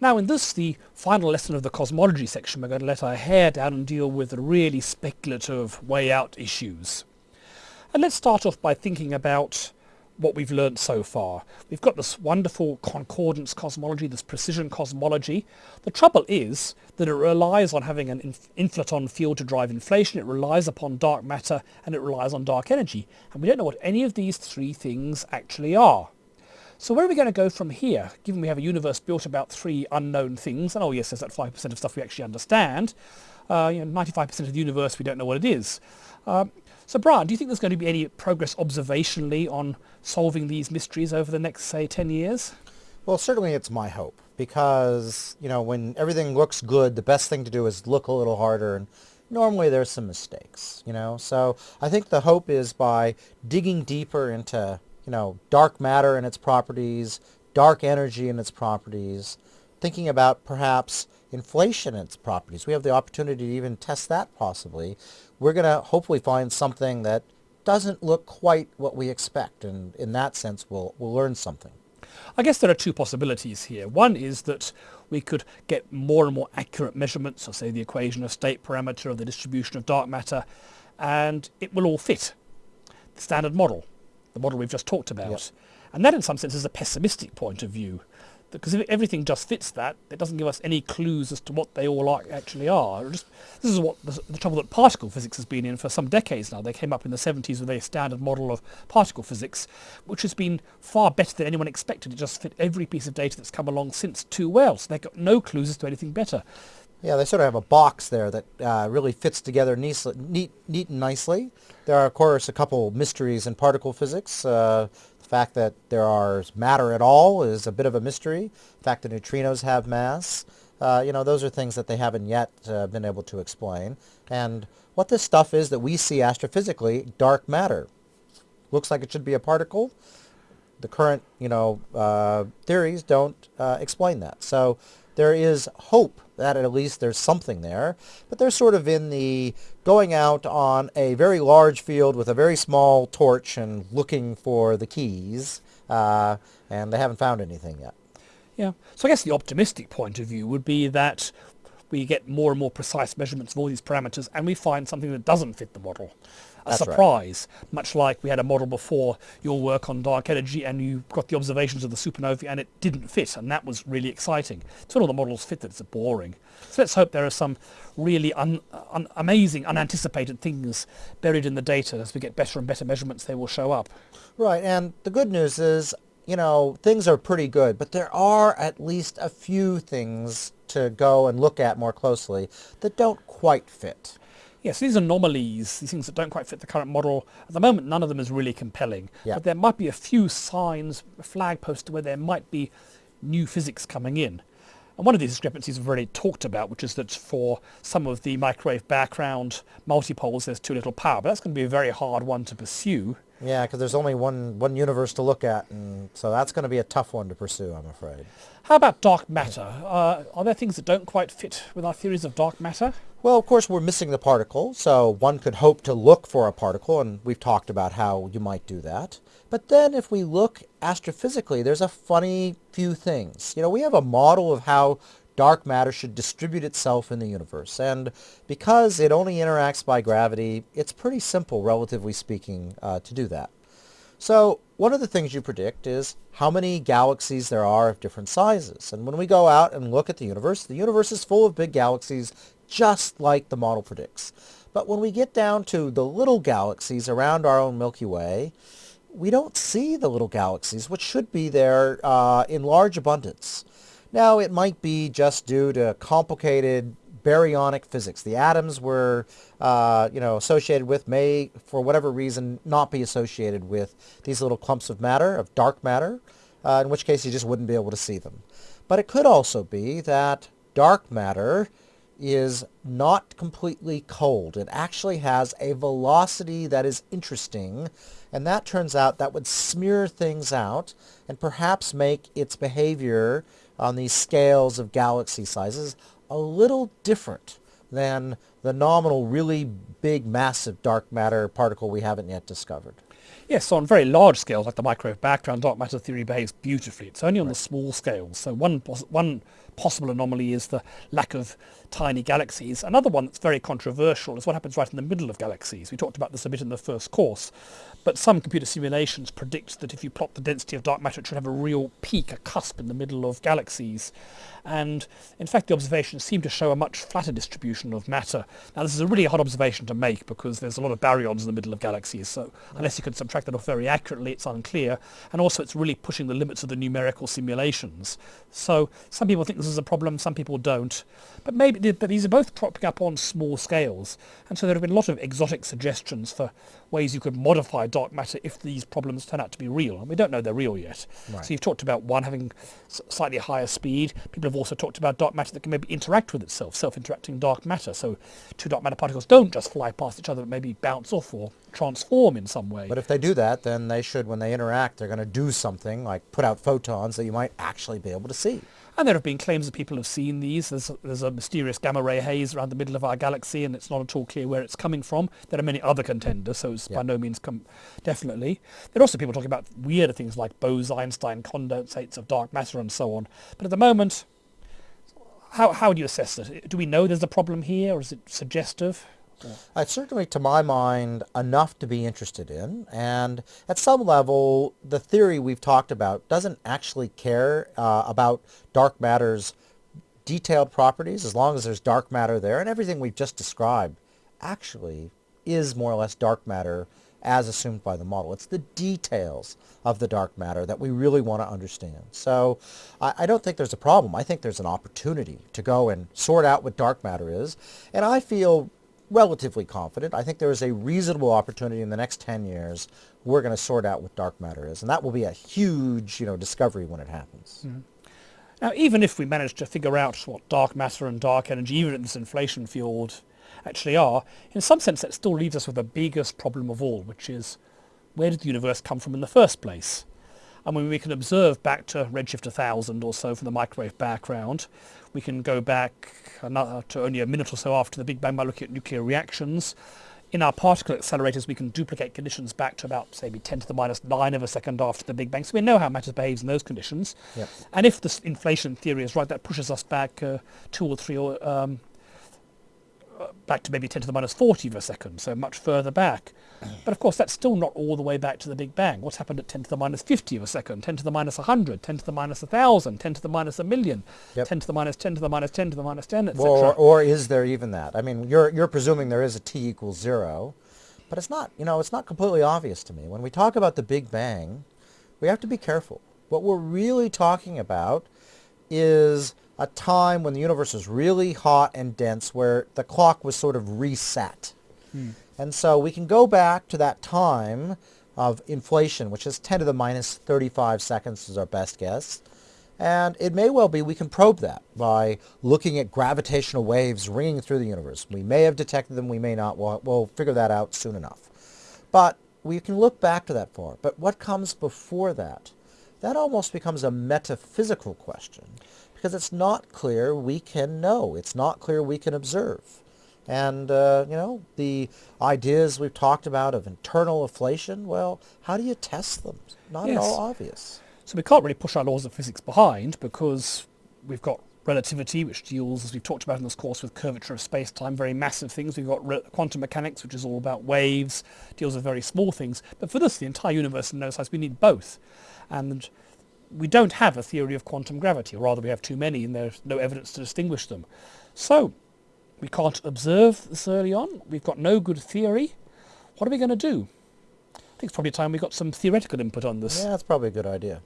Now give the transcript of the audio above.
Now in this, the final lesson of the cosmology section, we're going to let our hair down and deal with the really speculative way out issues. And let's start off by thinking about what we've learnt so far. We've got this wonderful concordance cosmology, this precision cosmology. The trouble is that it relies on having an inf inflaton field to drive inflation, it relies upon dark matter, and it relies on dark energy. And we don't know what any of these three things actually are. So where are we going to go from here, given we have a universe built about three unknown things, and oh yes, there's that 5% of stuff we actually understand, uh, you know, 95% of the universe we don't know what it is. Uh, so Brian, do you think there's going to be any progress observationally on solving these mysteries over the next, say, 10 years? Well, certainly it's my hope, because, you know, when everything looks good, the best thing to do is look a little harder, and normally there's some mistakes, you know? So I think the hope is by digging deeper into you know, dark matter and its properties, dark energy and its properties, thinking about perhaps inflation and its properties. We have the opportunity to even test that possibly. We're going to hopefully find something that doesn't look quite what we expect, and in that sense we'll, we'll learn something. I guess there are two possibilities here. One is that we could get more and more accurate measurements, so say the equation of state parameter of the distribution of dark matter, and it will all fit the standard model the model we've just talked about. Yep. And that in some sense is a pessimistic point of view. Because if everything just fits that, it doesn't give us any clues as to what they all are, actually are. Just, this is what the, the, trouble that particle physics has been in for some decades now. They came up in the 70s with a standard model of particle physics, which has been far better than anyone expected. It just fit every piece of data that's come along since too well. So they've got no clues as to anything better. Yeah, they sort of have a box there that uh, really fits together neat, neat, neat and nicely. There are, of course, a couple mysteries in particle physics. Uh, the fact that there are matter at all is a bit of a mystery. The fact that neutrinos have mass, uh, you know, those are things that they haven't yet uh, been able to explain. And what this stuff is that we see astrophysically, dark matter. Looks like it should be a particle. The current, you know, uh, theories don't uh, explain that. So there is hope that at least there's something there, but they're sort of in the going out on a very large field with a very small torch and looking for the keys, uh, and they haven't found anything yet. Yeah, so I guess the optimistic point of view would be that we get more and more precise measurements of all these parameters and we find something that doesn't fit the model a That's surprise, right. much like we had a model before your work on dark energy and you got the observations of the supernovae and it didn't fit and that was really exciting. So all the models fit that it's boring. So let's hope there are some really un, un, amazing, unanticipated things buried in the data. As we get better and better measurements, they will show up. Right, and the good news is, you know, things are pretty good, but there are at least a few things to go and look at more closely that don't quite fit. Yes, these anomalies, these things that don't quite fit the current model, at the moment none of them is really compelling. Yeah. But there might be a few signs, a flag poster where there might be new physics coming in. And one of these discrepancies we've already talked about, which is that for some of the microwave background multipoles, there's too little power. But that's going to be a very hard one to pursue. Yeah, because there's only one, one universe to look at, and so that's going to be a tough one to pursue, I'm afraid. How about dark matter? Uh, are there things that don't quite fit with our theories of dark matter? Well, of course, we're missing the particle, so one could hope to look for a particle, and we've talked about how you might do that. But then if we look astrophysically, there's a funny few things. You know, we have a model of how dark matter should distribute itself in the universe, and because it only interacts by gravity, it's pretty simple, relatively speaking, uh, to do that. So one of the things you predict is how many galaxies there are of different sizes. And when we go out and look at the universe, the universe is full of big galaxies just like the model predicts. But when we get down to the little galaxies around our own Milky Way, we don't see the little galaxies, which should be there uh, in large abundance. Now, it might be just due to complicated baryonic physics. The atoms were, uh, you know, associated with may, for whatever reason, not be associated with these little clumps of matter, of dark matter, uh, in which case you just wouldn't be able to see them. But it could also be that dark matter is not completely cold. It actually has a velocity that is interesting, and that turns out that would smear things out and perhaps make its behavior on these scales of galaxy sizes a little different than the nominal really big massive dark matter particle we haven't yet discovered. Yes, on very large scales, like the microwave background, dark matter theory behaves beautifully. It's only on the small scales. So one, pos- one possible anomaly is the lack of tiny galaxies. Another one that's very controversial is what happens right in the middle of galaxies. We talked about this a bit in the first course, but some computer simulations predict that if you plot the density of dark matter, it should have a real peak, a cusp in the middle of galaxies. And in fact, the observations seem to show a much flatter distribution of matter. Now, this is a really hard observation to make because there's a lot of baryons in the middle of galaxies, so mm-hmm. unless you can subtract that off very accurately, it's unclear. And also, it's really pushing the limits of the numerical simulations. So some people think this is a problem, some people don't. But maybe but these are both propping up on small scales. And so there have been a lot of exotic suggestions for ways you could modify dark matter if these problems turn out to be real. And we don't know they're real yet. Right. So you've talked about one having s- slightly higher speed. People have also talked about dark matter that can maybe interact with itself, self-interacting dark matter. So two dark matter particles don't just fly past each other, but maybe bounce off or transform in some way. But if they do that, then they should, when they interact, they're going to do something like put out photons that you might actually be able to see. And there have been claims that people have seen these. There's a, there's a mysterious gamma ray haze around the middle of our galaxy, and it's not at all clear where it's coming from. There are many other contenders, so it's Yeah. by no means definitely. There are also people talking about weirder things like Bose-Einstein condensates of dark matter and so on. But at the moment, how how do you assess it? Do we know there's a problem here, or is it suggestive? Uh, It's certainly, to my mind, enough to be interested in. And at some level, the theory we've talked about doesn't actually care uh, about dark matter's detailed properties as long as there's dark matter there. And everything we've just described actually is more or less dark matter as assumed by the model. It's the details of the dark matter that we really want to understand. So I, I don't think there's a problem. I think there's an opportunity to go and sort out what dark matter is. And I feel relatively confident. I think there is a reasonable opportunity in the next 10 years we're going to sort out what dark matter is. And that will be a huge, you know, discovery when it happens. Mm-hmm. Now, even if we manage to figure out what dark matter and dark energy, even in this inflation field, actually are, in some sense that still leaves us with the biggest problem of all, which is where did the universe come from in the first place? I mean, we can observe back to redshift 1000 or so from the microwave background. We can go back another, to only a minute or so after the Big Bang by looking at nuclear reactions. In our particle accelerators, we can duplicate conditions back to about, say, maybe 10 to the minus 9 of a second after the Big Bang. So we know how matter behaves in those conditions. Yep. And if this inflation theory is right, that pushes us back uh, two or three or um, back to maybe 10 to the minus 40 of a second, so much further back. But of course, that's still not all the way back to the Big Bang. What's happened at 10 to the minus 50 of a second, 10 to the minus 100, 10 to the minus 1,000, 10 to the minus a million, Yep. 10 to the minus 10 to the minus 10 to the minus 10, etc. Or, or is there even that? I mean, you're, you're presuming there is a t equals zero, but it's not, you know, it's not completely obvious to me. When we talk about the Big Bang, we have to be careful. What we're really talking about is a time when the universe was really hot and dense where the clock was sort of reset. Hmm. And so we can go back to that time of inflation, which is 10 to the minus 35 seconds is our best guess. And it may well be we can probe that by looking at gravitational waves ringing through the universe. We may have detected them, we may not. We'll, we'll figure that out soon enough. But we can look back to that far. But what comes before that? That almost becomes a metaphysical question because it's not clear we can know. It's not clear we can observe. And, uh, you know, the ideas we've talked about of eternal inflation, well, how do you test them? Not Yes. at all obvious. So we can't really push our laws of physics behind because we've got relativity, which deals, as we've talked about in this course, with curvature of space-time, very massive things. We've got quantum mechanics, which is all about waves, deals with very small things. But for this, the entire universe in no size, we need both. And we don't have a theory of quantum gravity, or rather we have too many and there's no evidence to distinguish them. So we can't observe this early on. We've got no good theory. What are we going to do? I think it's probably time we got some theoretical input on this. Yeah, that's probably a good idea.